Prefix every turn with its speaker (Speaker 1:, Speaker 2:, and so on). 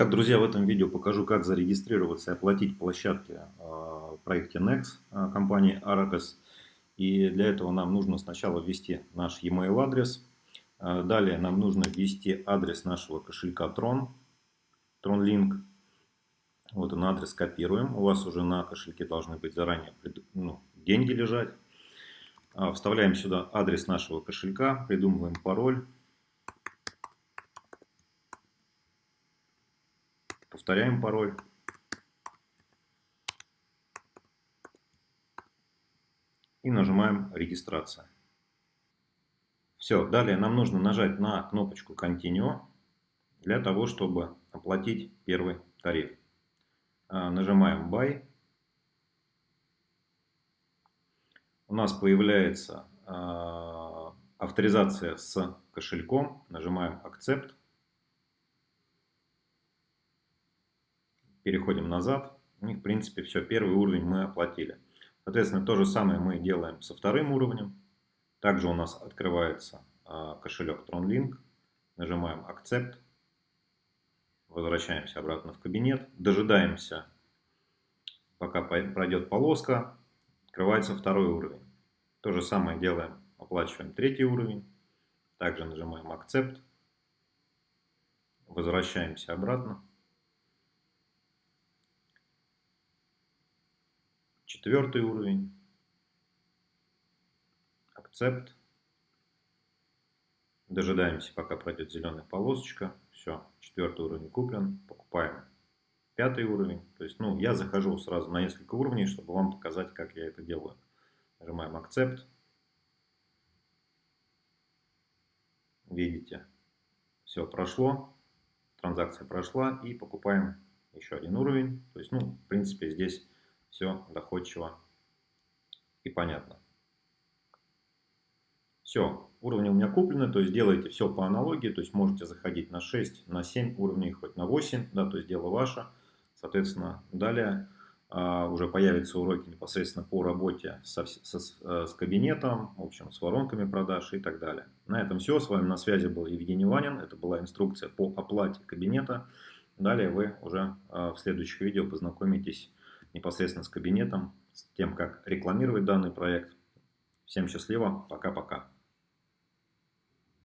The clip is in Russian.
Speaker 1: Так, друзья, в этом видео покажу, как зарегистрироваться и оплатить площадки э, в проекте Nex э, компании Aracas. И для этого нам нужно сначала ввести наш e-mail адрес. Э, далее нам нужно ввести адрес нашего кошелька Tron, TronLink. Вот он адрес копируем. У вас уже на кошельке должны быть заранее ну, деньги лежать. Вставляем сюда адрес нашего кошелька, придумываем пароль. Повторяем пароль. И нажимаем «Регистрация». Все, далее нам нужно нажать на кнопочку Continue для того, чтобы оплатить первый тариф. А, нажимаем Buy. У нас появляется а, авторизация с кошельком. Нажимаем Accept. Переходим назад. И, в принципе, все, первый уровень мы оплатили. Соответственно, то же самое мы делаем со вторым уровнем. Также у нас открывается а, кошелек TronLink. Нажимаем Accept. Возвращаемся обратно в кабинет. Дожидаемся, пока пройдет полоска. Открывается второй уровень. То же самое делаем. Оплачиваем третий уровень. Также нажимаем Accept. Возвращаемся обратно. Четвертый уровень. Акцепт. Дожидаемся, пока пройдет зеленая полосочка. Все, четвертый уровень куплен. Покупаем пятый уровень. То есть, ну, я захожу сразу на несколько уровней, чтобы вам показать, как я это делаю. Нажимаем акцепт. Видите, все прошло. Транзакция прошла. И покупаем еще один уровень. То есть, ну, в принципе, здесь все доходчиво и понятно. Все, уровни у меня куплены, то есть делаете все по аналогии, то есть можете заходить на 6, на 7 уровней, хоть на 8, да, то есть дело ваше. Соответственно, далее а, уже появятся уроки непосредственно по работе со, со, э, с кабинетом, в общем, с воронками продаж и так далее. На этом все. С вами на связи был Евгений Ванин. Это была инструкция по оплате кабинета. Далее вы уже а, в следующих видео познакомитесь непосредственно с кабинетом, с тем, как рекламировать данный проект. Всем счастливо, пока-пока.